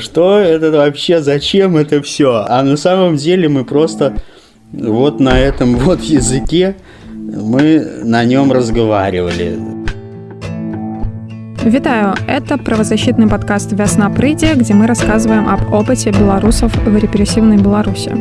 что это вообще, зачем это все? А на самом деле мы просто вот на этом вот языке мы на нем разговаривали. Вітаю, это правозащитный подкаст «Весна прыйдзе», где мы рассказываем об опыте белорусов в репрессивной Беларуси.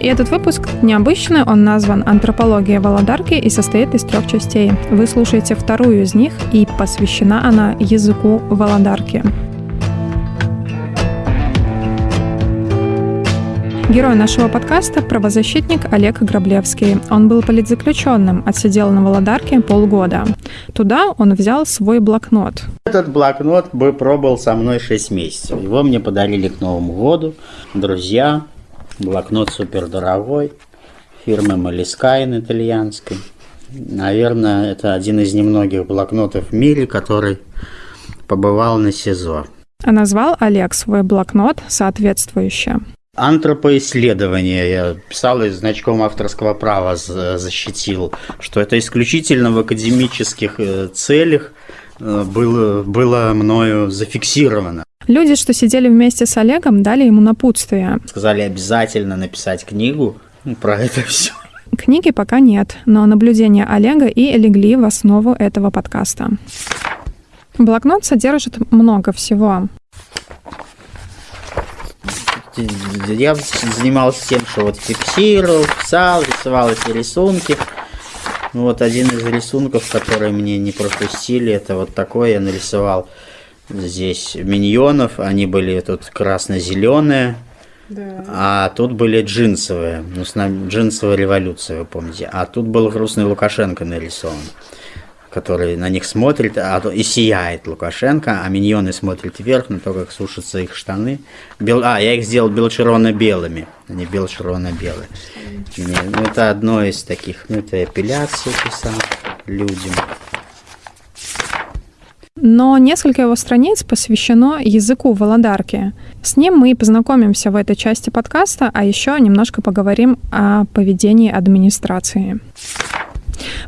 И этот выпуск необычный, он назван «Антропология Володарки» и состоит из трех частей. Вы слушаете вторую из них, и посвящена она языку Володарки. Герой нашего подкаста – правозащитник Олег Граблевский. Он был политзаключенным, отсидел на Володарке полгода. Туда он взял свой блокнот. Этот блокнот бы пробовал со мной 6 месяцев. Его мне подарили к Новому году друзья. Блокнот супер дорогой, фирмы Малискайн итальянской. Наверное, это один из немногих блокнотов в мире, который побывал на СИЗО. А назвал Олег свой блокнот соответствующе антропоисследование. Я писал и значком авторского права защитил, что это исключительно в академических э, целях э, было, было мною зафиксировано. Люди, что сидели вместе с Олегом, дали ему напутствие. Сказали обязательно написать книгу про это все. Книги пока нет, но наблюдения Олега и легли в основу этого подкаста. Блокнот содержит много всего я занимался тем, что вот фиксировал, писал, рисовал эти рисунки. Ну, вот один из рисунков, которые мне не пропустили, это вот такой я нарисовал здесь миньонов. Они были тут красно-зеленые, да. а тут были джинсовые. Ну, с нами джинсовая революция, вы помните. А тут был грустный Лукашенко нарисован который на них смотрит а, и сияет Лукашенко, а миньоны смотрят вверх на то, как сушатся их штаны. Бел, а, я их сделал бело-червоно-белыми, они бело-червоно-белые. Ну, это одно из таких, ну, это эпиляция писал людям. Но несколько его страниц посвящено языку Володарки. С ним мы и познакомимся в этой части подкаста, а еще немножко поговорим о поведении администрации.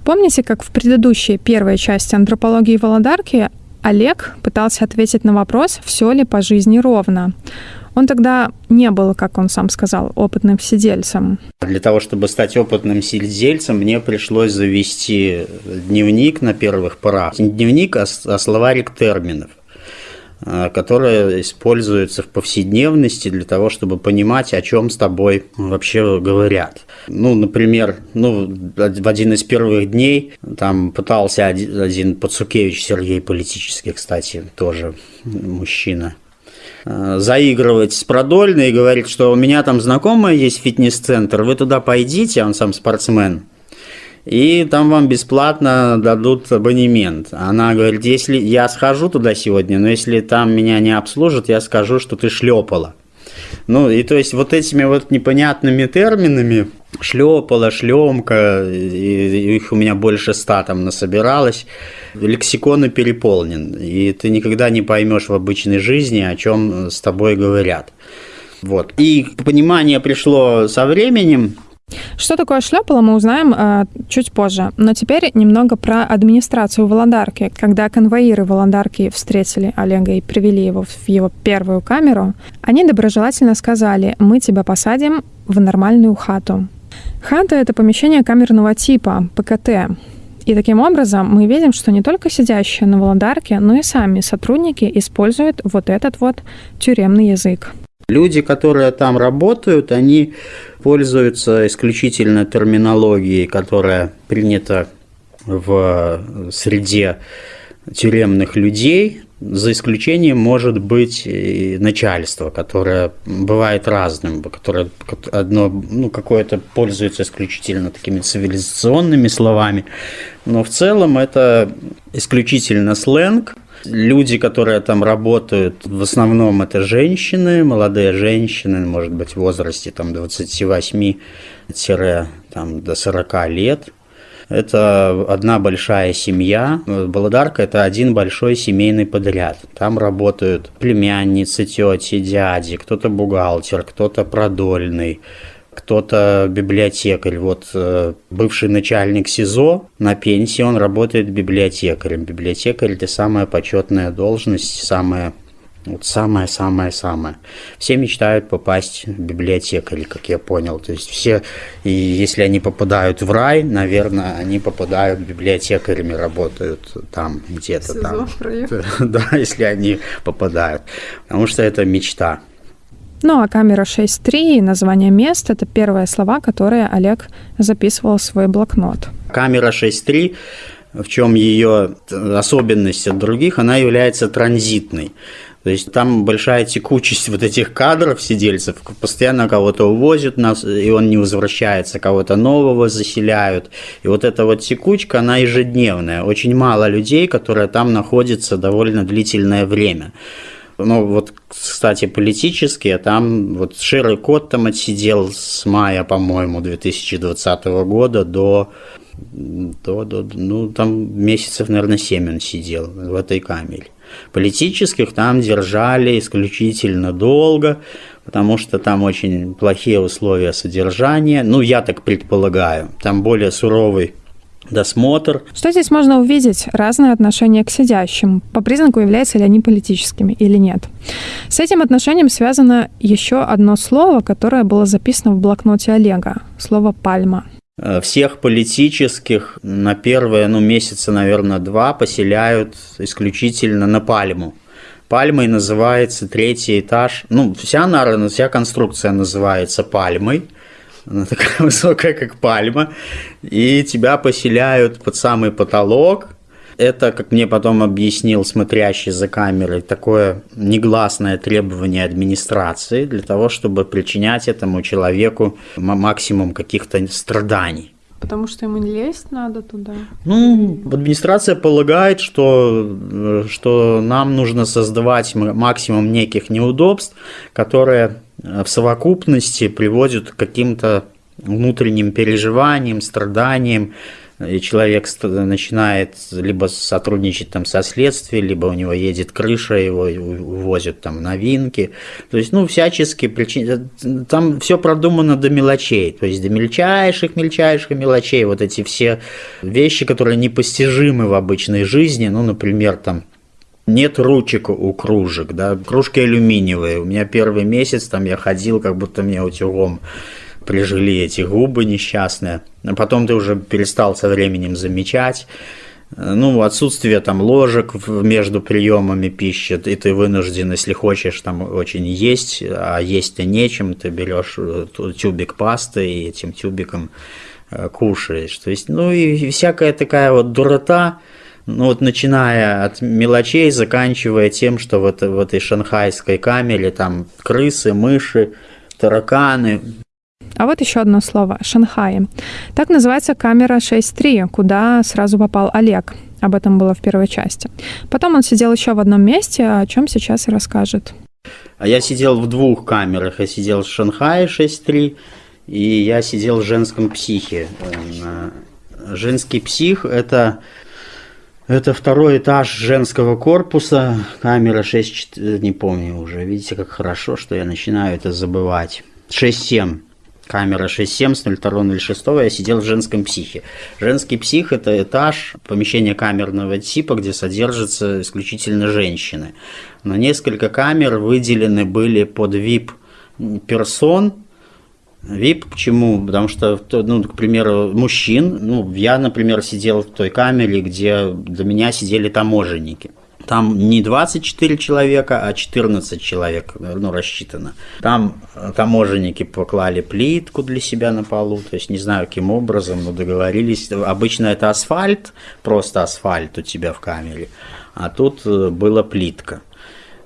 Помните, как в предыдущей первой части антропологии Володарки Олег пытался ответить на вопрос, все ли по жизни ровно. Он тогда не был, как он сам сказал, опытным сидельцем. Для того, чтобы стать опытным сидельцем, мне пришлось завести дневник на первых порах. Не дневник, а, а словарик терминов. Э, которая используется в повседневности для того, чтобы понимать, о чем с тобой вообще говорят. Ну, например, ну, в один из первых дней там пытался один Пацукевич Сергей политический, кстати, тоже мужчина, э, заигрывать с Продольной и говорит, что у меня там знакомая есть фитнес-центр, вы туда пойдите, он сам спортсмен, и там вам бесплатно дадут абонемент. Она говорит, если я схожу туда сегодня, но если там меня не обслужат, я скажу, что ты шлепала. Ну, и то есть вот этими вот непонятными терминами шлепала, шлемка, их у меня больше ста там насобиралось, лексикон переполнен, и ты никогда не поймешь в обычной жизни, о чем с тобой говорят. Вот. И понимание пришло со временем, что такое шлепало, мы узнаем э, чуть позже. Но теперь немного про администрацию Володарки. Когда конвоиры Володарки встретили Олега и привели его в его первую камеру, они доброжелательно сказали, мы тебя посадим в нормальную хату. Хата — это помещение камерного типа, ПКТ. И таким образом мы видим, что не только сидящие на Володарке, но и сами сотрудники используют вот этот вот тюремный язык. Люди, которые там работают, они пользуются исключительно терминологией, которая принята в среде тюремных людей, за исключением может быть начальство, которое бывает разным, которое одно, ну, какое-то пользуется исключительно такими цивилизационными словами, но в целом это исключительно сленг, Люди, которые там работают, в основном это женщины, молодые женщины, может быть, в возрасте там 28 там, до 40 лет. Это одна большая семья. Баладарка – это один большой семейный подряд. Там работают племянницы, тети, дяди, кто-то бухгалтер, кто-то продольный, кто-то библиотекарь. Вот э, бывший начальник СИЗО на пенсии, он работает библиотекарем. Библиотекарь – это самая почетная должность, самая Вот самое-самое-самое. Все мечтают попасть в библиотекарь, как я понял. То есть все, и если они попадают в рай, наверное, они попадают библиотекарями, работают там где-то там. Да, если они попадают. Потому что это мечта. Ну а камера 6.3 и название мест – это первые слова, которые Олег записывал в свой блокнот. Камера 6.3 в чем ее особенность от других, она является транзитной. То есть там большая текучесть вот этих кадров сидельцев, постоянно кого-то увозят нас, и он не возвращается, кого-то нового заселяют. И вот эта вот текучка, она ежедневная. Очень мало людей, которые там находятся довольно длительное время. Ну, вот, кстати, политически, там вот Ширый Кот там отсидел с мая, по-моему, 2020 года до, до, до, ну, там месяцев, наверное, 7 он сидел в этой камере. Политических там держали исключительно долго, потому что там очень плохие условия содержания. Ну, я так предполагаю. Там более суровый досмотр. Что здесь можно увидеть? Разное отношение к сидящим. По признаку, являются ли они политическими или нет. С этим отношением связано еще одно слово, которое было записано в блокноте Олега. Слово «пальма». Э, всех политических на первые, ну, месяца, наверное, два поселяют исключительно на Пальму. Пальмой называется третий этаж. Ну, вся, наверное, вся конструкция называется пальмой. Она такая высокая, как пальма. И тебя поселяют под самый потолок – это, как мне потом объяснил смотрящий за камерой, такое негласное требование администрации для того, чтобы причинять этому человеку максимум каких-то страданий. Потому что ему не лезть надо туда? Ну, администрация полагает, что, что нам нужно создавать максимум неких неудобств, которые в совокупности приводят к каким-то внутренним переживаниям, страданиям, и человек начинает либо сотрудничать там со следствием, либо у него едет крыша, его увозят там новинки. То есть, ну, всячески причин... Там все продумано до мелочей, то есть до мельчайших, мельчайших мелочей. Вот эти все вещи, которые непостижимы в обычной жизни, ну, например, там нет ручек у кружек, да, кружки алюминиевые. У меня первый месяц там я ходил, как будто мне утюгом прижили эти губы несчастные. А потом ты уже перестал со временем замечать. Ну, отсутствие там ложек между приемами пищи, и ты вынужден, если хочешь, там очень есть, а есть-то нечем, ты берешь э, тюбик пасты и этим тюбиком э, кушаешь. То есть, ну и всякая такая вот дурота, ну вот начиная от мелочей, заканчивая тем, что вот в этой шанхайской камере там крысы, мыши, тараканы, а вот еще одно слово – Шанхай. Так называется камера 6.3, куда сразу попал Олег. Об этом было в первой части. Потом он сидел еще в одном месте, о чем сейчас и расскажет. А я сидел в двух камерах. Я сидел в Шанхае 6.3, и я сидел в женском психе. Э, женский псих – это это второй этаж женского корпуса, камера 6, не помню уже. Видите, как хорошо, что я начинаю это забывать. 6-7 камера 6.7 с 02.06 я сидел в женском психе. Женский псих – это этаж, помещение камерного типа, где содержатся исключительно женщины. Но несколько камер выделены были под VIP-персон, VIP почему? Потому что, ну, к примеру, мужчин, ну, я, например, сидел в той камере, где до меня сидели таможенники. Там не 24 человека, а 14 человек ну, рассчитано. Там э, таможенники поклали плитку для себя на полу, то есть не знаю каким образом, но договорились. Обычно это асфальт, просто асфальт у тебя в камере, а тут э, была плитка.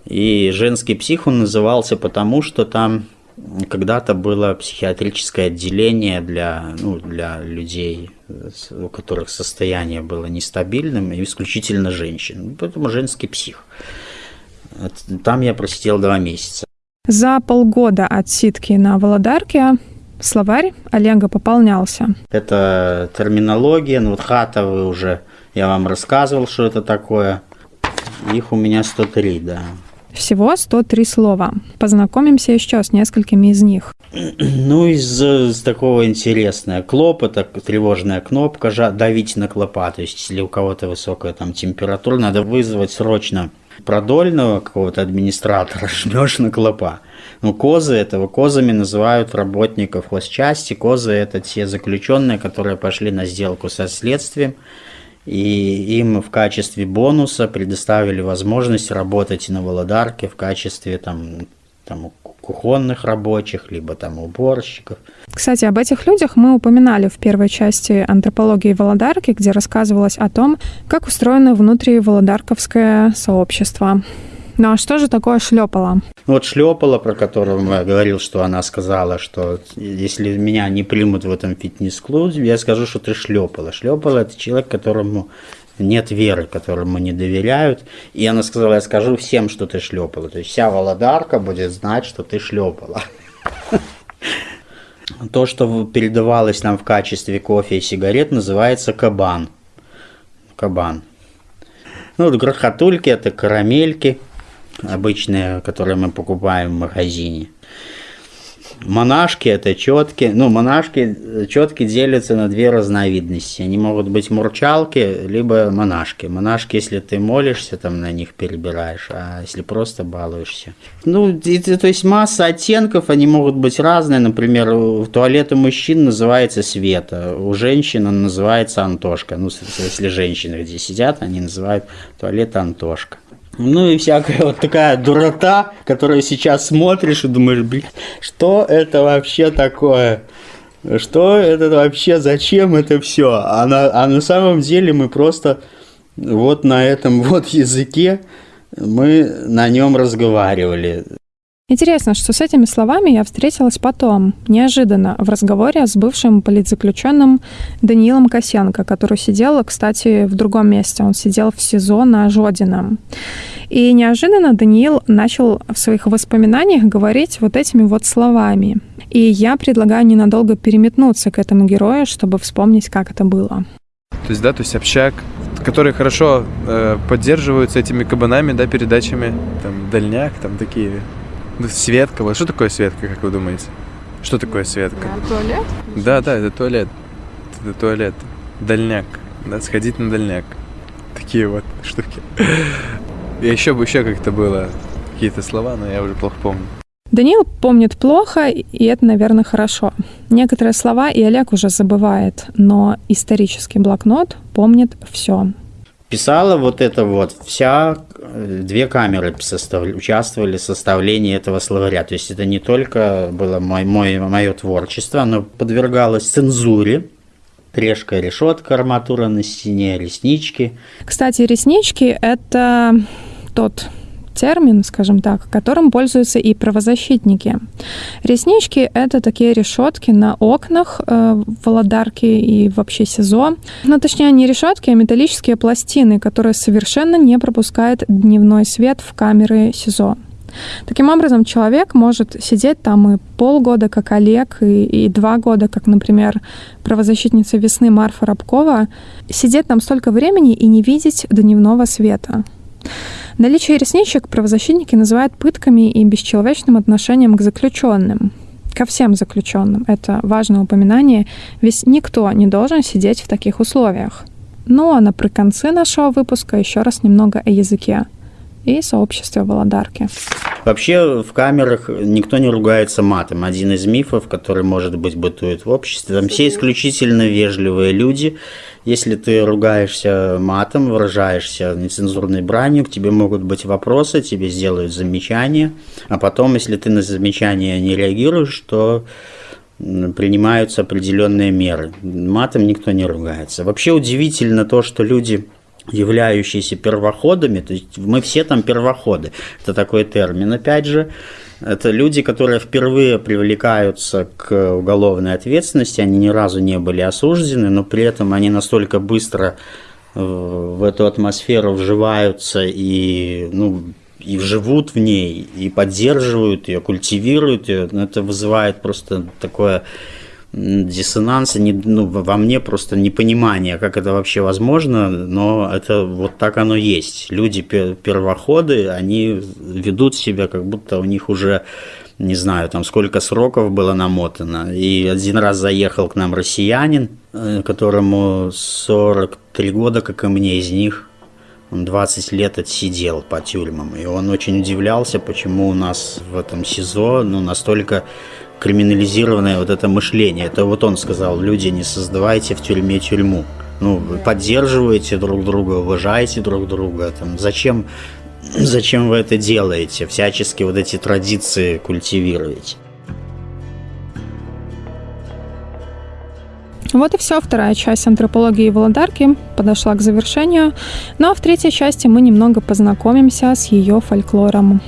И женский псих он назывался потому, что там когда-то было психиатрическое отделение для, ну, для людей, у которых состояние было нестабильным, и исключительно женщин. Поэтому женский псих. Там я просидел два месяца. За полгода от ситки на Володарке словарь Олега пополнялся. Это терминология, ну вот хата вы уже, я вам рассказывал, что это такое. Их у меня 103, да. Всего 103 слова. Познакомимся еще с несколькими из них. Ну, из, из такого интересное. Клоп – это тревожная кнопка, давить на клопа. То есть, если у кого-то высокая там температура, надо вызвать срочно продольного какого-то администратора жмешь на клопа. Ну, козы этого, козами называют работников хозчасти. Козы – это те заключенные, которые пошли на сделку со следствием, и им в качестве бонуса предоставили возможность работать на Володарке в качестве там, там кухонных рабочих, либо там уборщиков. Кстати, об этих людях мы упоминали в первой части антропологии Володарки, где рассказывалось о том, как устроено внутри Володарковское сообщество. Ну а что же такое шлепало? Вот шлепала, про которую я говорил, что она сказала, что если меня не примут в этом фитнес-клубе, я скажу, что ты шлепала. Шлепала это человек, которому нет веры, которому не доверяют. И она сказала, я скажу всем, что ты шлепала. То есть вся Володарка будет знать, что ты шлепала. То, что передавалось нам в качестве кофе и сигарет, называется кабан. Кабан. Ну, вот грохотульки – это карамельки – обычные, которые мы покупаем в магазине. Монашки это четки. Ну, монашки, четки делятся на две разновидности. Они могут быть мурчалки, либо монашки. Монашки, если ты молишься, там на них перебираешь, а если просто балуешься. Ну, это, то есть масса оттенков, они могут быть разные. Например, в туалете мужчин называется Света, у женщин он называется Антошка. Ну, если женщины где сидят, они называют туалет Антошка. Ну и всякая вот такая дурота, которую сейчас смотришь и думаешь, блин, что это вообще такое? Что это вообще, зачем это все? А на, а на самом деле мы просто вот на этом вот языке мы на нем разговаривали. Интересно, что с этими словами я встретилась потом, неожиданно, в разговоре с бывшим политзаключенным Даниилом Косенко, который сидел, кстати, в другом месте. Он сидел в СИЗО на Жодином. И неожиданно Даниил начал в своих воспоминаниях говорить вот этими вот словами. И я предлагаю ненадолго переметнуться к этому герою, чтобы вспомнить, как это было. То есть, да, то есть общак, которые хорошо э, поддерживаются этими кабанами, да, передачами, там, дальняк, там такие Светка. Вот что такое Светка, как вы думаете? Что такое Светка? Да, туалет? Да, да, это туалет. Это туалет. Дальняк. Да, сходить на дальняк. Такие вот штуки. И еще бы еще как-то было какие-то слова, но я уже плохо помню. Даниил помнит плохо, и это, наверное, хорошо. Некоторые слова и Олег уже забывает, но исторический блокнот помнит все писала вот это вот, вся, э, две камеры состав, участвовали в составлении этого словаря. То есть это не только было мой, мой, мое творчество, оно подвергалось цензуре, решка, решетка, арматура на стене, реснички. Кстати, реснички – это тот термин, скажем так, которым пользуются и правозащитники. Реснички — это такие решетки на окнах э, Володарки и вообще СИЗО. Ну, точнее, не решетки, а металлические пластины, которые совершенно не пропускают дневной свет в камеры СИЗО. Таким образом, человек может сидеть там и полгода, как Олег, и, и два года, как, например, правозащитница весны Марфа Рабкова, сидеть там столько времени и не видеть дневного света. Наличие ресничек правозащитники называют пытками и бесчеловечным отношением к заключенным. Ко всем заключенным. Это важное упоминание, ведь никто не должен сидеть в таких условиях. Ну а наприконцы нашего выпуска еще раз немного о языке и сообществе Володарки. Вообще в камерах никто не ругается матом. Один из мифов, который, может быть, бытует в обществе. Там все исключительно вежливые люди. Если ты ругаешься матом, выражаешься нецензурной бранью, к тебе могут быть вопросы, тебе сделают замечания. А потом, если ты на замечания не реагируешь, то принимаются определенные меры. Матом никто не ругается. Вообще удивительно то, что люди являющиеся первоходами, то есть мы все там первоходы, это такой термин, опять же, это люди, которые впервые привлекаются к уголовной ответственности, они ни разу не были осуждены, но при этом они настолько быстро в эту атмосферу вживаются и, ну, и живут в ней, и поддерживают ее, культивируют ее. Это вызывает просто такое диссонанса не, ну, во мне просто непонимание, как это вообще возможно, но это вот так оно есть. Люди первоходы, они ведут себя, как будто у них уже не знаю, там сколько сроков было намотано. И один раз заехал к нам россиянин, э, которому 43 года, как и мне, из них Он 20 лет отсидел по тюрьмам. И он очень удивлялся, почему у нас в этом СИЗО ну, настолько криминализированное вот это мышление. Это вот он сказал, люди, не создавайте в тюрьме тюрьму. Ну, вы поддерживаете друг друга, уважаете друг друга. Там, зачем, зачем вы это делаете? Всячески вот эти традиции культивируете. Вот и все. Вторая часть антропологии Володарки подошла к завершению. Ну а в третьей части мы немного познакомимся с ее фольклором.